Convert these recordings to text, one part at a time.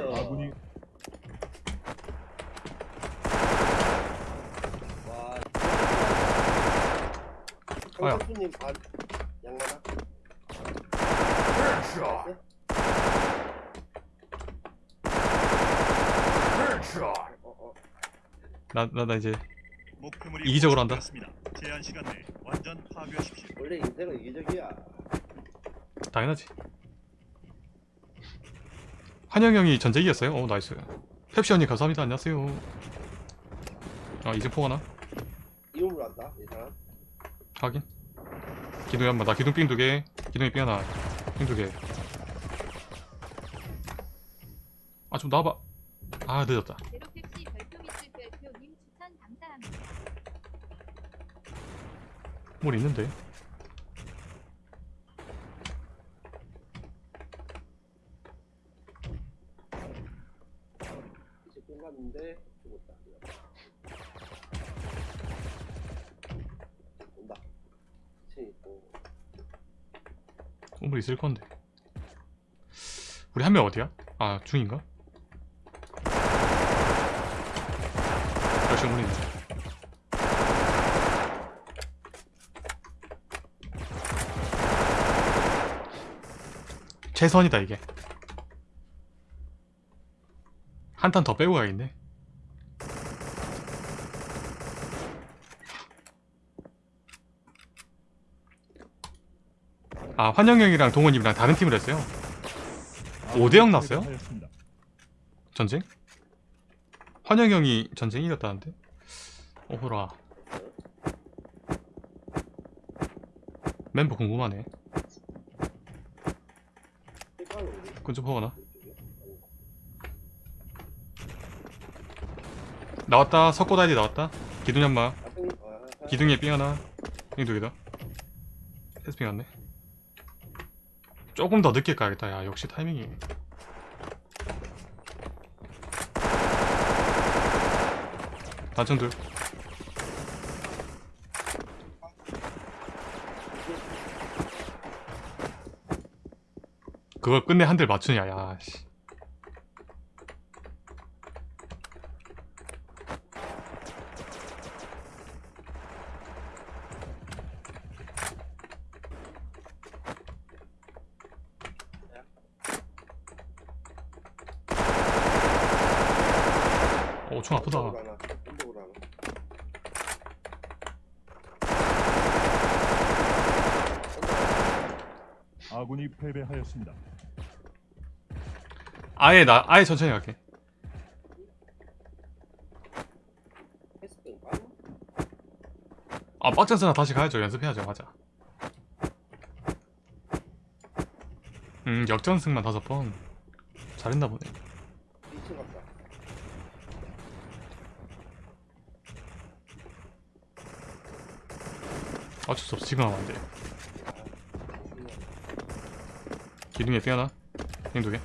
아군이 와. 아야. 강선수님 반 양마나. Headshot. Headshot. 어 어. 나, 나, 나 이제 목표물이 이기적으로 한다. 제한 시간 내에 완전 파괴하십시오. 원래 인생은 이기적이야. 당연하지 한영 형이 전제 이겼어요? 오 나이스. 펩시 언니 감사합니다. 안녕하세요. 아 이제 포가나? 이름을 안다 이 사람. 확인. 기둥이 한번 나 기둥 삥 두개. 기둥이 삥 하나. 삥 두개 아 좀 나와봐. 아 늦었다. 뭘 있는데 끝났는데 죽었다. 온다. 건물 있을 건데 우리 한 명 어디야? 아 중인가? 열심히 있네 최선이다 이게 한 탄 더 빼고 가야겠네 아 환영형이랑 동원님이랑 다른 팀을 했어요 오대영 났어요? 패배하였습니다. 전쟁? 환영형이 전쟁 이겼다는데? 오호라 멤버 궁금하네 허거나 이쪽에. 나왔다. 석고다이디 나왔다. 어, 아, 기둥에 삥 하나. 삥 두 개다 패스삥 왔네. 조금 더 늦게 가야겠다. 야 역시 타이밍이. 단층들 그걸 끝내 한 대 맞추냐 야씨 어총 아프다 언덕으로 하나, 언덕으로 하나. 아군이 패배하였습니다. 아예 나 아예 천천히 갈게? 아 빡전스나 다시 가야죠 연습해야죠 맞아 음 역전승만 다섯 번 잘했나 보네 2층 갔다. 어쩔 수 없어 지금 하면 안돼 기둥에 하나. 이거.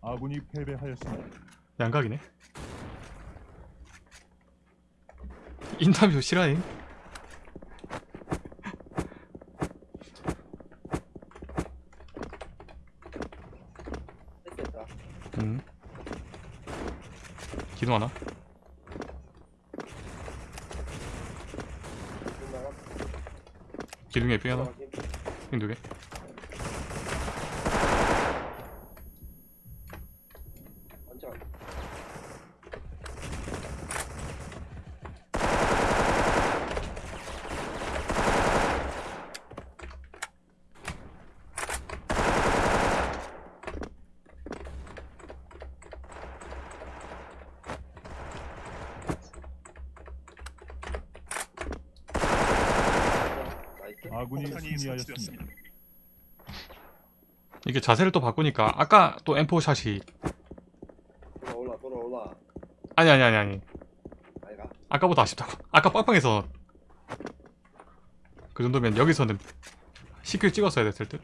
아군이 패배하였습니다. 양각이네 인터뷰 실화임? 됐다. 음 기둥 하나. 기둥에 삐 하나 나가긴. 땡두개 완전. 나이스. 아군이 승리하였습니다. 이게 자세를 또 바꾸니까 아까 또 M4 샷이 돌아올라, 돌아올라. 아니 아니 아니 아니 아이가. 아까보다 아쉽다고 아까 빵빵해서 그 정도면 여기서는 CQ 찍었어야 됐을 듯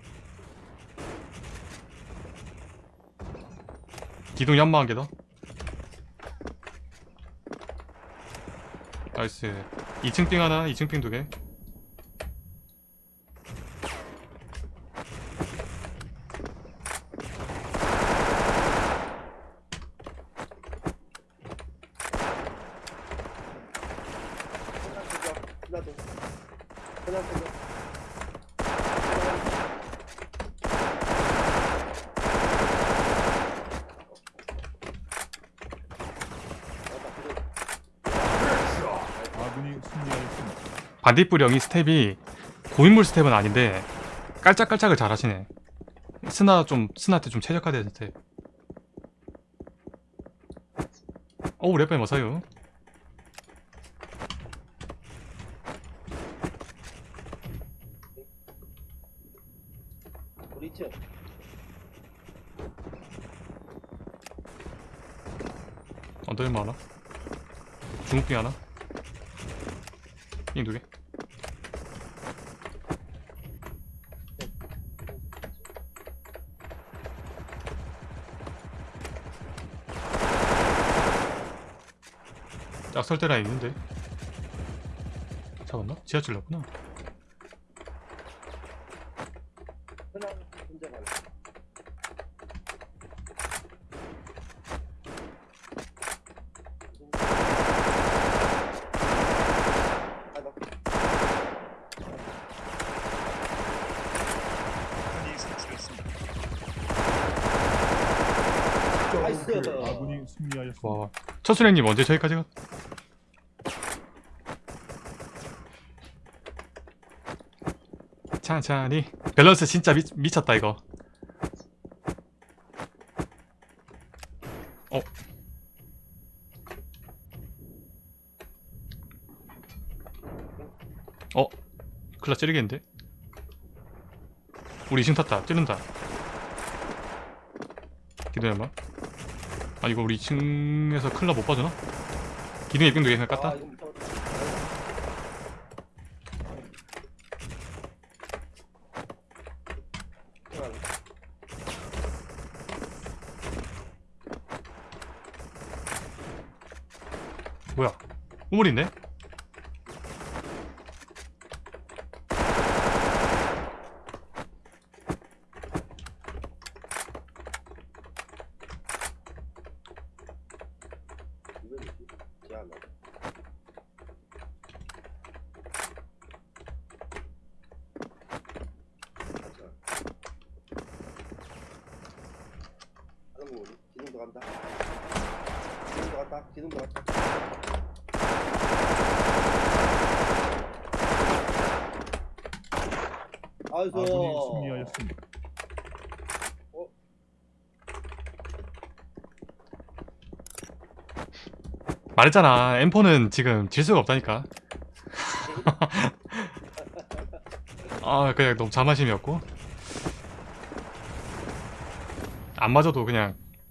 기둥 연마 한개더 나이스 2층 빙 하나 2층 빙 두개 하나 쓰죠. 하 나 더. 하나 쓰죠. 아군이 승리하였습니다. 반딧불 형이 스텝이 고인물 스텝은 아닌데 깔짝깔짝을 잘 하시네 스나 좀 스나한테 좀 최적화된 스텝 어우 랩뱀 어서요 우리 층. 언더일마 하나 중국빙 하나? 빙 두개? 짝설대라 있는데. 잡았나? 지하철 났구나 혼자 가네. 하나. 폭탄이 설치됐습니다. 나이스. 아군이 승리하였습니다. 와 첫순행님 언제 저기까지 가? 천천히 밸런스 진짜 미, 미쳤다 이거 어 어? 클라 찌르겠는데? 우리 2층 탔다 찌른다 기다려봐 아 이거 우리 2층에서 클라 못 봐주나? 기둥 예빙도 그냥 아, 깠다. 뭐야 우물 있네? 이거 뭐지? 제안 나. 다른 거 뭐지? 기둥도 간다. 기둥도 갔다. 기둥도 갔다. 아이고. 아군이 승리하였습니다. 말했잖아 M4는 지금 질 수가 없다니까 아 그냥 너무 자만심이었고 안 맞아도 그냥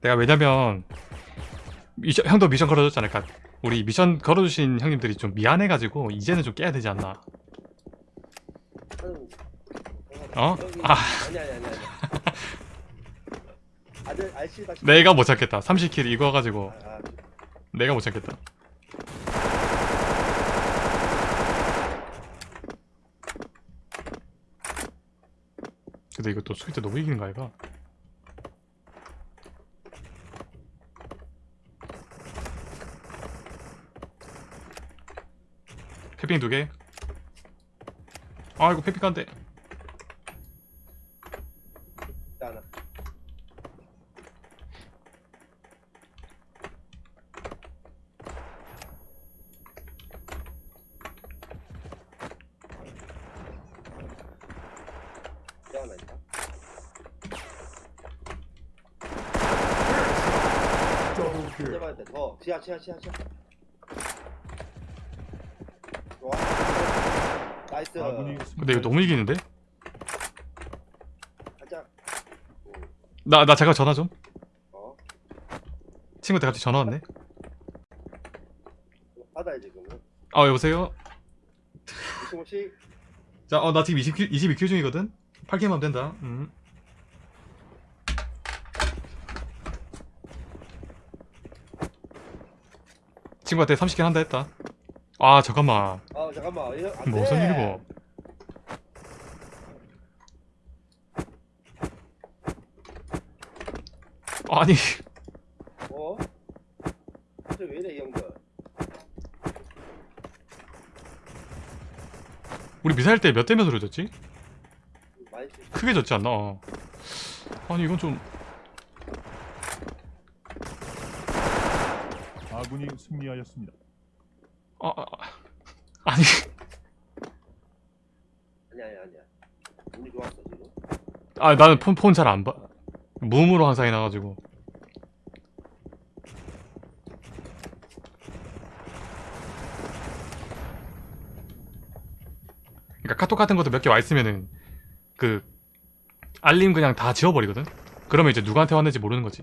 내가 왜냐면 미션, 형도 미션 걸어줬잖아 그러니까? 우리 미션 걸어주신 형님들이 좀 미안해가지고 이제는 좀 깨야 되지 않나? 어? 아. 아니 아니 아니 아니. 아들 알씨 다시 내가 못 찾겠다. 30킬 이거 가지고. 아, 아, 내가 못 찾겠다. 근데 이거 또 수비 때 너무 이기는 거 아이가? 핑 두개. 아이고 페픽한데. 어, 지하 지하 지하 지하. 나이스. 아군이 근데 이거 너무 이기는데? 가자. 나, 나 잠깐 전화 좀. 어. 친구한테 갑자기 전화 왔네. 받아야 지금은. 아, 여보세요? 무시무시. 자, 어, 나 지금 20킬, 22킬 중이거든? 8킬만 하면 된다. 음. 친구한테 30킬 한다 했다. 아, 잠깐만. 아 잠깐만. 이거 안 돼. 무슨 일이고. 아니, 어? 저왜 이래 이 형들? 우리 미사일 때 몇 대 몇으로 졌지? 많이. 크게 졌지 않나? 어. 아니, 이건 좀. 아군이 승리하였습니다. 아, 아, 아. 아니, 아니야 아니야 아니야. 운이 좋았어 지금. 아, 나는 폰, 폰 잘 안 봐. 무음으로 항상 해놔가지고. 그러니까 카톡 같은 것도 몇 개 와 있으면은 그 알림 그냥 다 지워버리거든. 그러면 이제 누구한테 왔는지 모르는 거지.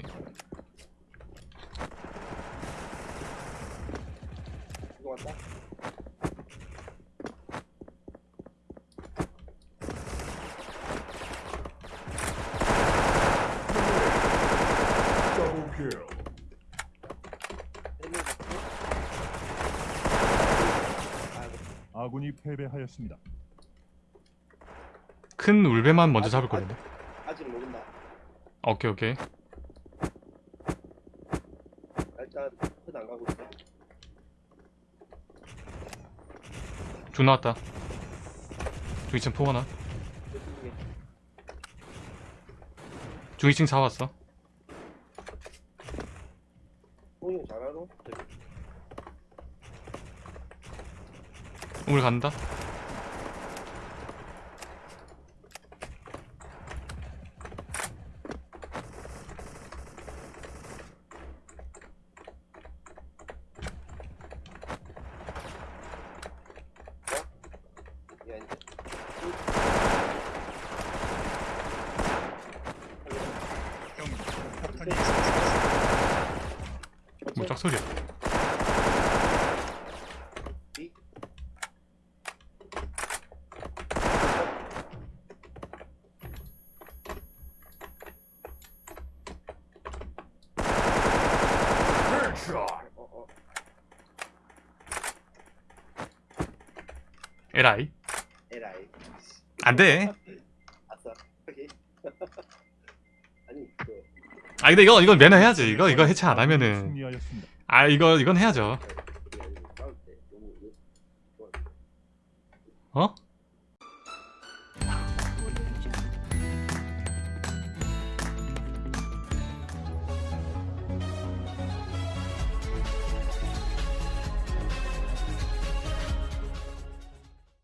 이거 왔다. 헬멧 잡고. 아이고, 아군이 패배하였습니다. 큰 울베만 먼저 잡을 거거든. 아직 모른다. 오케이 오케이. 일단 끝안 가고 있어. 중 나왔다. 중 2층 포 하나. 저쪽에 중 2층 4 왔어. 홍이 잘하노? 저기. 우물 간다. 뭐 짝소리야. 이? 어, 어. 에라이. 에라이. 안 돼. 아싸. 오케이. 아니, 그, 아 근데 이거 이건 매너 해야지. 이거 이거 해체 안 하면은. 아 이거 이건 해야죠. 때 너무, 너무 어?